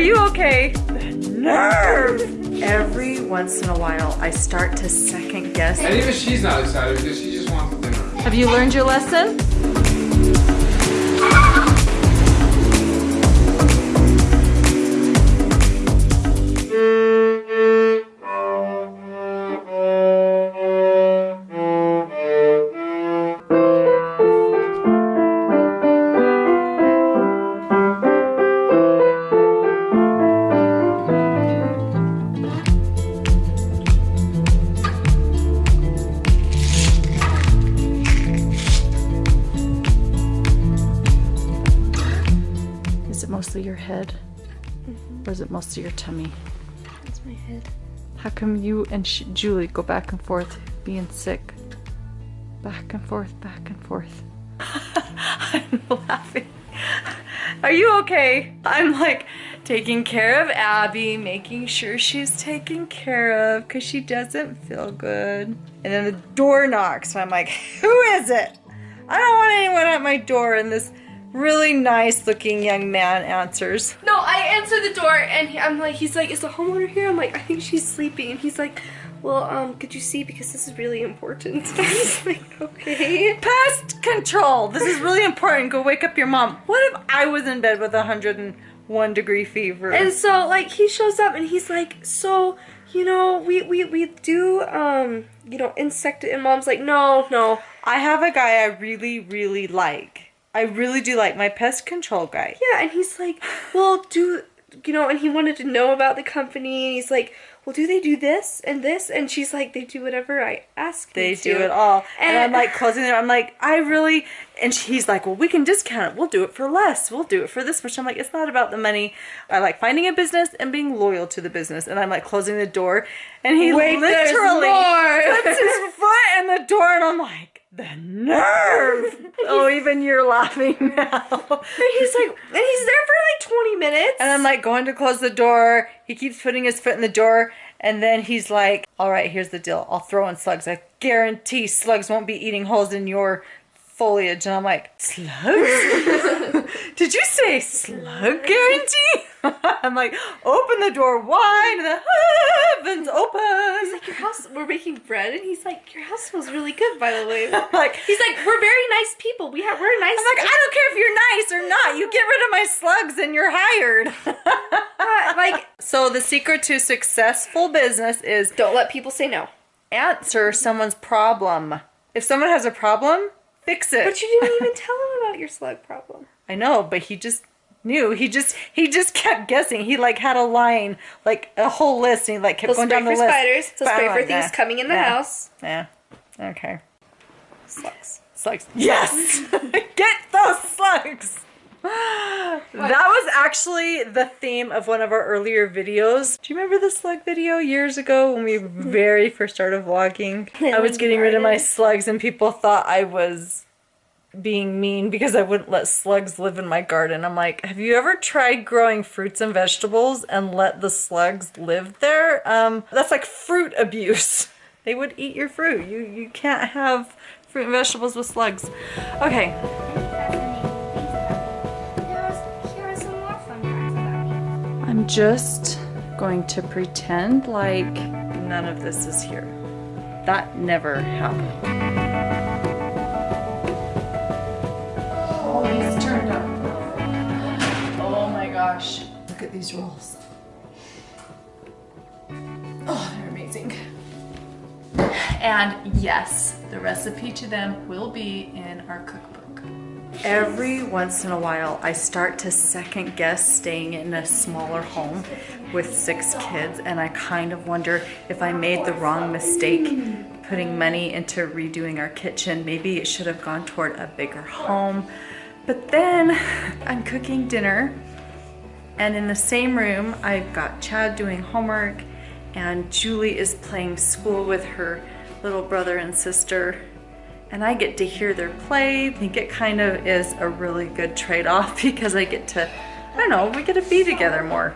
Are you okay? Nerve! Every once in a while, I start to second guess. And even she's not excited because she just wants dinner. Have you learned your lesson? Mostly your head? Mm-hmm. Or is it mostly your tummy? That's my head. How come you and sh- Julie go back and forth being sick? Back and forth, back and forth. I'm laughing. Are you okay? I'm like taking care of Abby, making sure she's taken care of because she doesn't feel good. And then the door knocks, and I'm like, who is it? I don't want anyone at my door. in this really nice looking young man answers. No, I answer the door and he- I'm like, he's like, is the homeowner here? I'm like, I think she's sleeping. And he's like, well, um, could you see because this is really important. I was like, okay. Pest control. This is really important. Go wake up your mom. What if I was in bed with a 101 degree fever? And so like he shows up and he's like, so you know, we we we do um, you know, insect. And mom's like, no, no. I have a guy I really, really like. I really do like my pest control guy. Yeah, and he's like, well, do you know? And he wanted to know about the company. And he's like, well, do they do this and this? And she's like, they do whatever I ask. They do to." it all. And, I'm like closing it. I'm like, I really. And he's like, well, we can discount it. We'll do it for less. We'll do it for this much. I'm like, it's not about the money. I like finding a business and being loyal to the business. And I'm like closing the door. And he Wait, literally puts his foot in the door. And I'm like, the nerve. oh, even you're laughing now. And he's like, and he's there for like 20 minutes. And I'm like going to close the door. He keeps putting his foot in the door. And then he's like, all right, here's the deal. I'll throw in slugs. I guarantee slugs won't be eating holes in your foliage. And I'm like, slugs? Did you say slug guarantee? I'm like, open the door wide. And the heavens open. He's like, your house, we're making bread. And he's like, your house smells really good, by the way. I'm like, He's like, we're very nice people. We have, we're nice. I'm like, I don't care if you're nice or not. You get rid of my slugs and you're hired. Like, so the secret to successful business is don't let people say no. answer someone's problem. If someone has a problem, fix it. But you didn't even tell him about your slug problem. I know, but he just knew. He just he just kept guessing. He like had a line, like a whole list, and he like kept He'll going down the list. spiders. He'll spray for like, things nah, coming in the nah, house. Yeah. Okay. Slugs. Slugs. Yes. Get those slugs. That was actually the theme of one of our earlier videos. Do you remember the slug video years ago when we hmm. very first started vlogging? I was getting rid of my slugs and people thought I was being mean because I wouldn't let slugs live in my garden. I'm like, have you ever tried growing fruits and vegetables and let the slugs live there? Um, that's like fruit abuse. They would eat your fruit. You you can't have fruit and vegetables with slugs. Okay, I'm just going to pretend like none of this is here. That never happened. Gosh. Look at these rolls. Oh, they're amazing. And yes, the recipe to them will be in our cookbook. Every once in a while, I start to second guess staying in a smaller home with six kids, and I kind of wonder if I made the wrong mistake putting money into redoing our kitchen. Maybe it should have gone toward a bigger home. But then I'm cooking dinner, and in the same room, I've got Chad doing homework, and Julie is playing school with her little brother and sister and I get to hear their play. I think it kind of is a really good trade-off because I get to, I don't know, we get to be together more.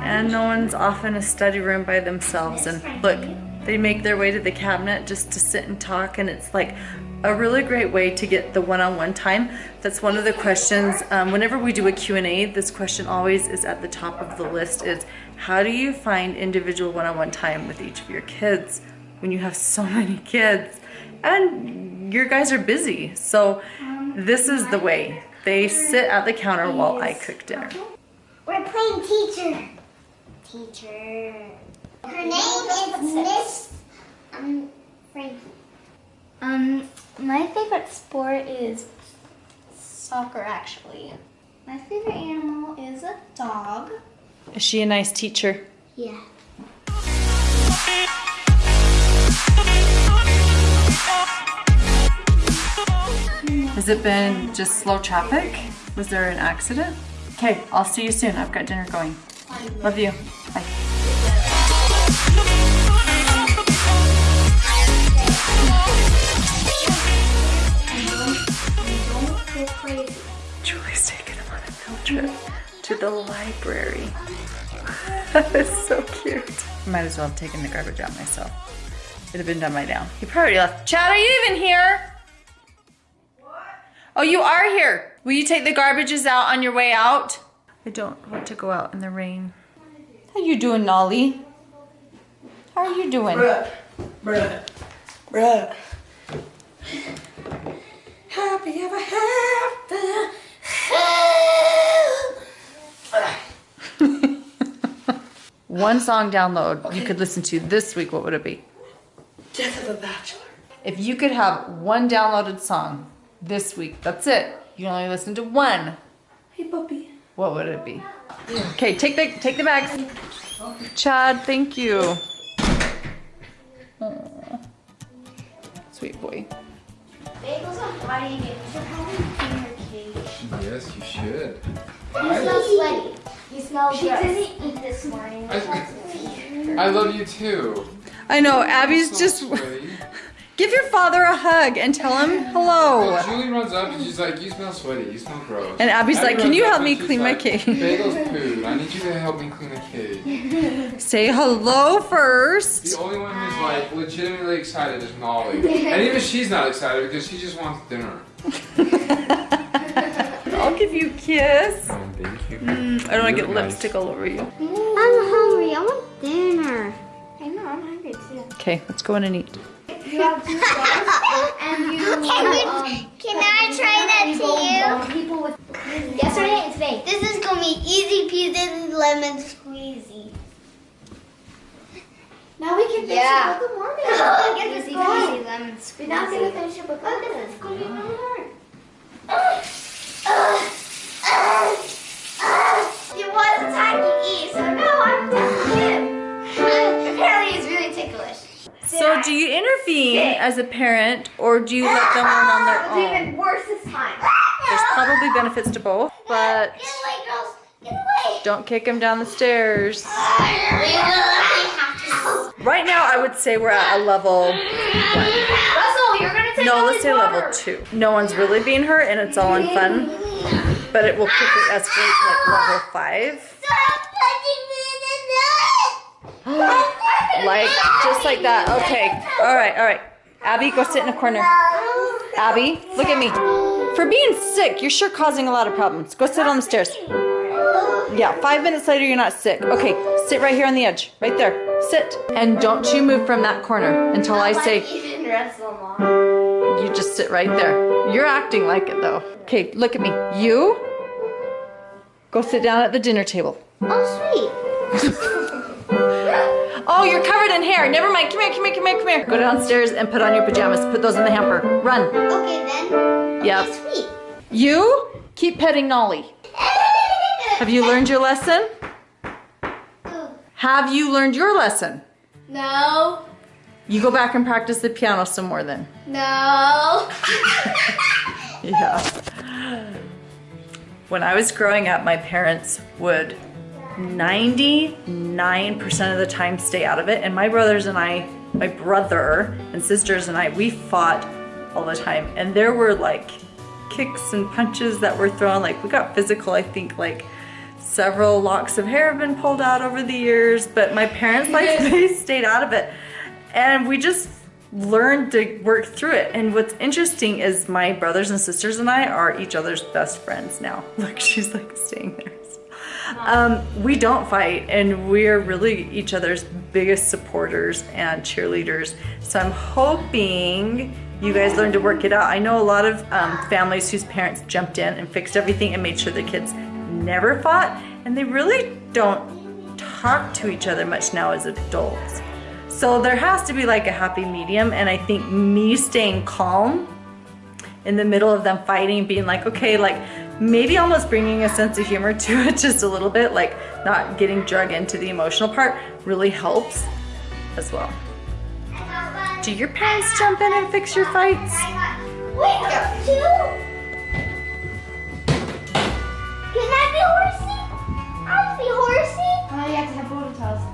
And no one's off in a study room by themselves. And look, They make their way to the cabinet just to sit and talk and it's like a really great way to get the one-on-one time. That's one of the questions, um, whenever we do a Q&A, this question always is at the top of the list is how do you find individual one-on-one time with each of your kids when you have so many kids? And your guys are busy. So this is the way. They sit at the counter while I cook dinner. We're playing teacher. Teacher. Her name is Miss um, Frankie. Um, my favorite sport is soccer, actually. My favorite animal is a dog. Is she a nice teacher? Yeah. Has it been just slow traffic? Was there an accident? Okay, I'll see you soon. I've got dinner going. Love you. Bye. To the library. that is so cute. Might as well have taken the garbage out myself. It'd have been done by now. He probably left. Chad, are you even here? What? Oh, you are here. Will you take the garbages out on your way out? I don't want to go out in the rain. How you doing, Nolly? How are you doing? Bruh, bruh, bruh. Happy ever after. One song download you could listen to this week, what would it be? Death of a bachelor. If you could have one downloaded song this week, that's it. You only listen to one. Hey, puppy. What would it be? Okay, take the take the bags. Chad, thank you. Aw. Sweet boy. Bagels on Friday, Yes, you should. You smell sweaty. You smell She gross. didn't eat this morning. I, I love you too. I know, Abby's So just sweaty. give your father a hug and tell him hello. Well, Julie runs up and she's like, "You smell sweaty. You smell gross." And Abby's Abby like, "Can you help me clean my like, cage?" Bagels poo. I need you to help me clean the cage. Say hello first. The only one who's like legitimately excited is Molly, and even she's not excited because she just wants dinner. I'll give you a kiss. Oh, thank you. I don't want to get nice. lipstick all over you. I'm hungry. I want dinner. I know, I'm hungry too. Okay, let's go in and eat. You have two and you Can, um, can I try that to you? people with yesterday and today. This is gonna be easy peasy lemon squeezy. Now we can finish Yeah. a book of Mormon. Look at this Easy peasy lemon squeezy. We're not gonna finish a book of Look at this It's gonna be really hard. He was attacking E, so now I'm attacking him. Apparently, it's really ticklish. So, do you intervene as a parent, or do you let them learn on their It's own? even worse this time. There's probably benefits to both, but Get away, girls. Get away. don't kick him down the stairs. We have to. Right now, I would say we're at a level. Russell, you're gonna No, all let's his say level two. No one's really being hurt, and it's all in fun. But it will quickly escalate to like level five. Stop touching me in the. Like just like that. Okay. All right. All right. Abby, go sit in a corner. Abby, look at me. For being sick, you're sure causing a lot of problems. Go sit on the stairs. Yeah, five minutes later, you're not sick. Okay, sit right here on the edge. Right there. Sit. And don't you move from that corner until I say Even wrestle mom. You just sit right there. You're acting like it though. Okay, look at me. You go sit down at the dinner table. Oh, sweet. Oh, you're covered in hair. Never mind. Come here, come here, come here, come here. Go downstairs and put on your pajamas. Put those in the hamper. Run. Okay, then. Yep. Oh, sweet. You keep petting Nolly. Have you learned your lesson? Have you learned your lesson? No, You go back and practice the piano some more then. no. Yeah. When I was growing up, my parents would 99% of the time stay out of it. And my brothers and I, my brother and sisters and I, we fought all the time. And there were like kicks and punches that were thrown. Like we got physical, I think like several locks of hair have been pulled out over the years, but my parents like they stayed out of it. And we just learned to work through it. And what's interesting is my brothers and sisters and I are each other's best friends now. Look, she's like staying there. Um, we don't fight, and we're really each other's biggest supporters and cheerleaders. So I'm hoping you guys learn to work it out. I know a lot of um, families whose parents jumped in and fixed everything and made sure the kids never fought, and they really don't talk to each other much now as adults. So there has to be like a happy medium. And I think me staying calm in the middle of them fighting, being like, okay, like maybe almost bringing a sense of humor to it just a little bit, like not getting drug into the emotional part really helps as well. Do your parents jump in and fix your fights? Wait, two? Can I be horsey? I'll be horsey. Oh, you have to have ponytails.